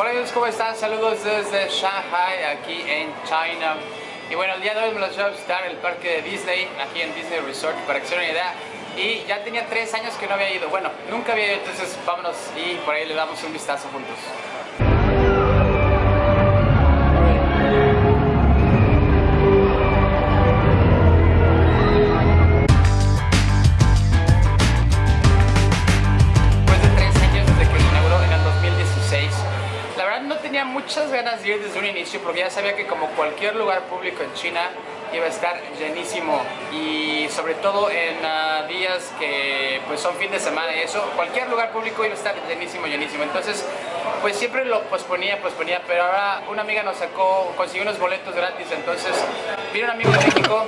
Hola amigos, ¿cómo están? Saludos desde Shanghai, aquí en China. Y bueno, el día de hoy me los voy a visitar el parque de Disney, aquí en Disney Resort, para que se den una idea. Y ya tenía tres años que no había ido. Bueno, nunca había ido, entonces vámonos y por ahí le damos un vistazo juntos. Tenía muchas ganas de ir desde un inicio porque ya sabía que como cualquier lugar público en China iba a estar llenísimo. Y sobre todo en ah, días que pues son fin de semana y eso, cualquier lugar público iba a estar llenísimo, llenísimo. Entonces pues siempre lo posponía, posponía, pero ahora una amiga nos sacó, consiguió unos boletos gratis, entonces vino un amigo de México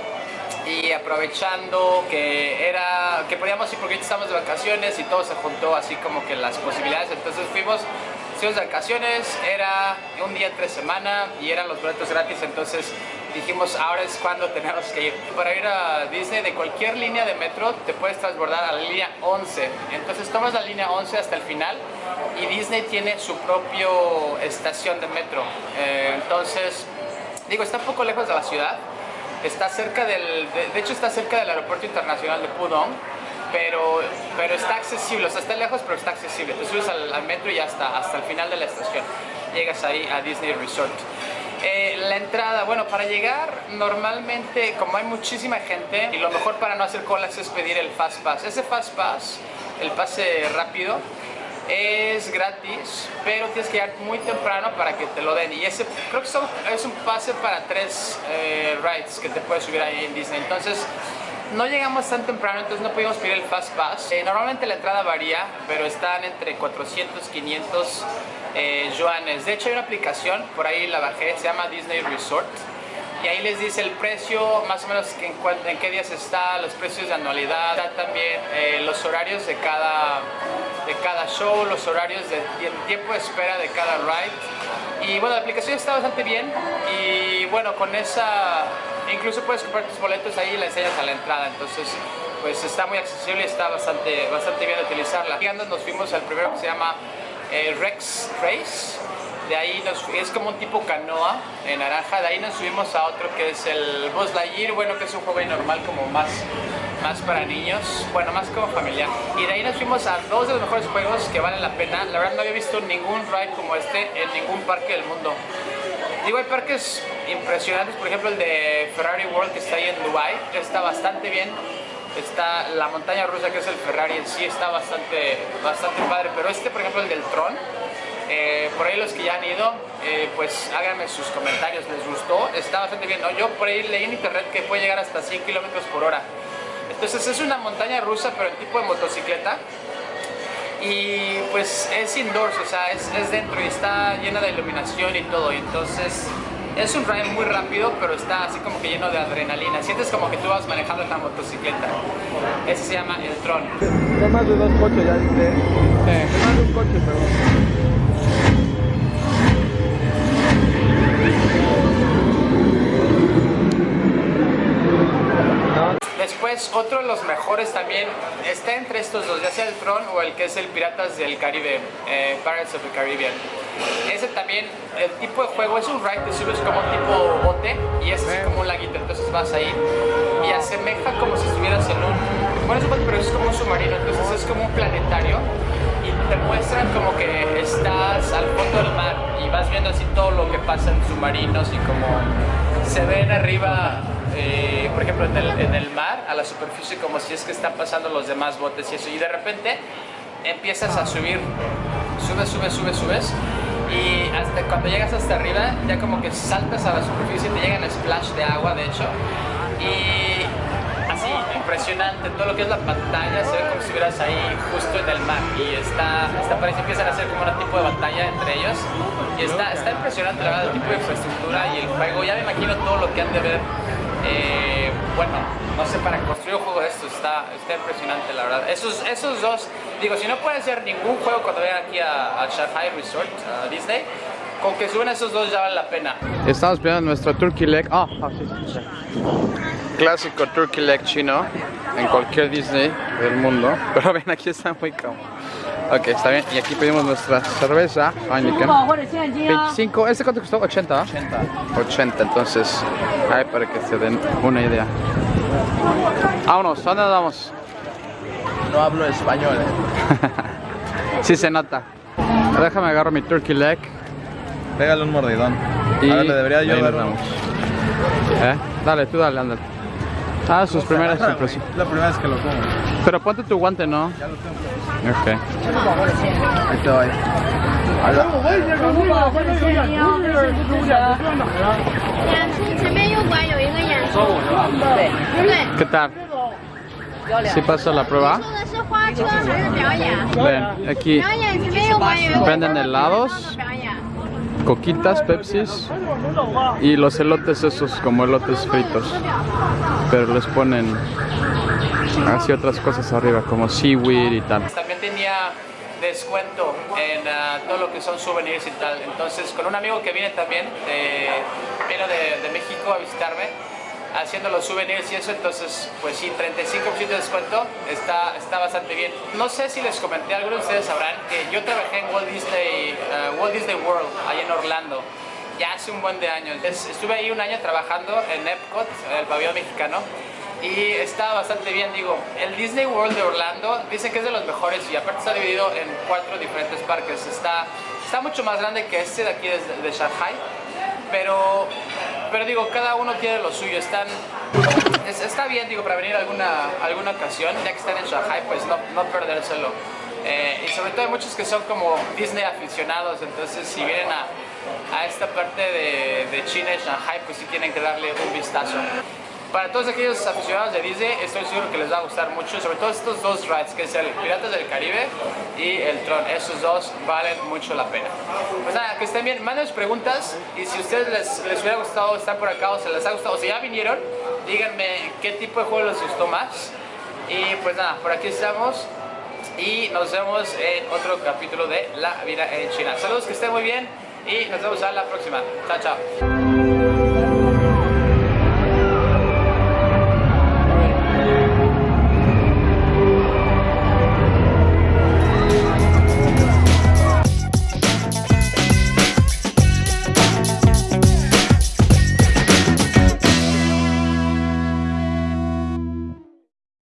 y aprovechando que era que podíamos ir porque estamos de vacaciones y todo se juntó así como que las posibilidades. Entonces fuimos fuimos de vacaciones era un día tres semanas y eran los boletos gratis entonces dijimos ahora es cuando tenemos que ir para ir a Disney de cualquier línea de metro te puedes transbordar a la línea 11 entonces tomas la línea 11 hasta el final y Disney tiene su propio estación de metro. Eh, entonces digo está un poco lejos de la ciudad está cerca del, de, de hecho está cerca del aeropuerto internacional de Pudong, pero, pero está accesible, o sea, está lejos pero está accesible. Te subes al, al metro y ya está, hasta el final de la estación. Llegas ahí a Disney Resort. Eh, la entrada, bueno, para llegar normalmente, como hay muchísima gente, y lo mejor para no hacer colas es pedir el Fast Pass. Ese Fast Pass, el pase rápido, es gratis, pero tienes que llegar muy temprano para que te lo den. Y ese creo que son- es un pase para tres eh, rides que te puedes subir ahí en Disney. Entonces, no llegamos tan temprano, entonces no pudimos pedir el Fast Pass. Eh, normalmente la entrada varía, pero están entre 400, 500 eh, yuanes. De hecho, hay una aplicación, por ahí la bajé, se llama Disney Resort y ahí les dice el precio, más o menos en, qué días está, los precios de anualidad, también eh, los horarios de cada, de cada show, los horarios de tie- tiempo de espera de cada ride. Y bueno, la aplicación está bastante bien y bueno, con esa incluso puedes comprar tus boletos ahí y la enseñas a la entrada, entonces pues está muy accesible y está bastante, bastante bien utilizarla. Llegando nos fuimos al primero que se llama eh, Rex Race de ahí nos, es como un tipo canoa en naranja, de ahí nos subimos a otro que es el Buzz Lightyear, bueno que es un juego normal como más, más para niños, bueno más como familiar. Y de ahí nos fuimos a dos de los mejores juegos que valen la pena, la verdad no había visto ningún ride como este en ningún parque del mundo. Digo, hay parques impresionantes, por ejemplo el de Ferrari World que está ahí en Dubai, está bastante bien. Está la montaña rusa que es el Ferrari en sí, está bastante, bastante padre, pero este por ejemplo el del Tron, eh, por ahí los que ya han ido, eh, pues háganme sus comentarios, ¿les gustó? Está bastante bien, ¿no? Yo por ahí leí en internet que puede llegar hasta 100 kilómetros por hora. Entonces es una montaña rusa, pero en tipo de motocicleta. Y pues es indoors, o sea, es, es dentro y está llena de iluminación y todo. Y entonces es un ride muy rápido, pero está así como que lleno de adrenalina. Sientes como que tú vas manejando la motocicleta. Ese se llama el Tron. No más de dos coches, ya dice. No más de un coche, perdón. No, Después, otro de los mejores también está entre estos dos, ya sea el Tron o el que es el Piratas del Caribe, eh, Pirates of the Caribbean. Ese también, el tipo de juego es un ride, te subes como un tipo bote y es como un laguito, entonces vas ahí y asemeja como si estuvieras en un, bueno, es un bote, pero es como un submarino, entonces es como un planetario y te muestran como que estás al fondo del mar y vas viendo así todo lo que pasa en submarinos y como se ven arriba eh, por ejemplo, en el, en el mar, a la superficie, como si es que están pasando los demás botes y eso. Y de repente empiezas a subir, subes, subes, subes, subes. Y hasta cuando llegas hasta arriba, ya como que saltas a la superficie, te llegan splash de agua, de hecho. Y así, impresionante, todo lo que es la pantalla, se ve como si estuvieras ahí justo en el mar. Y está, está parece, empiezan a hacer como un tipo de batalla entre ellos. Y está, está impresionante, la verdad, el tipo de infraestructura y el juego. Ya me imagino todo lo que han de ver eh, bueno, no sé, para construir un juego de esto está, está impresionante, la verdad. Esos, esos dos, digo, si no puede ser ningún juego cuando vayan aquí a, Shanghai Resort, a Disney, con que suban esos dos ya vale la pena. Estamos esperando nuestro turkey leg. Ah, ah, sí, sí, sí. Clásico turkey leg chino en cualquier Disney del mundo. Pero ven, aquí está muy cómodo. Ok, está bien. Y aquí pedimos nuestra cerveza. Heineken. 25. ¿Este cuánto costó? 80. 80. 80, entonces. Ahí para que se den una idea. Vámonos, ¿a dónde nos vamos? No hablo español, eh. Sí se nota. Déjame agarro mi turkey leg. Pégale un mordidón. Y Ahora le debería yo dar. ¿Eh? Dale, tú dale, ándale. Ah, sus primeras impresiones. La primera vez que lo como. Pero ponte tu guante, ¿no? Ya lo tengo. Ok. Ahí te voy. Eh. ¿Qué tal? ¿Sí pasó la prueba? Ven, aquí venden helados coquitas, pepsis y los elotes esos como elotes fritos. Pero les ponen así otras cosas arriba como seaweed y tal. También tenía descuento en ah, todo lo que son souvenirs y tal. Entonces con un amigo que viene también, de, de, México a visitarme, haciendo los souvenirs y eso, entonces pues sí, 35% de descuento está, está bastante bien. No sé si les comenté, algunos de ustedes sabrán yo trabajé en Walt Disney, ah, Walt Disney World, ahí en Orlando, ya hace un buen de años. Es- Estuve ahí un año trabajando en Epcot, el pabellón mexicano, y está bastante bien, digo, el Disney World de Orlando dicen que es de los mejores y aparte está dividido en cuatro diferentes parques. Está, está mucho más grande que este de aquí de, de Shanghai, pero, pero digo, cada uno tiene lo suyo. Están, es- está bien, digo, para venir alguna, alguna ocasión, ya que están en Shanghai, pues no, no perdérselo. Eh, y sobre todo hay muchos que son como Disney aficionados, entonces si vienen a, a esta parte de, de China y Shanghai, pues sí tienen que darle un vistazo. Para todos aquellos aficionados de Disney, estoy seguro que les va a gustar mucho, sobre todo estos dos rides, que es el Piratas del Caribe y el Tron. Esos dos valen mucho la pena. Pues nada, que estén bien, mándenos preguntas y si a ustedes les, les hubiera gustado estar por acá o se les ha gustado, o si ya vinieron, díganme qué tipo de juego les gustó más. Y pues nada, por aquí estamos y nos vemos en otro capítulo de La Vida en China. Saludos, que estén muy bien y nos vemos a la próxima. Chao, chao.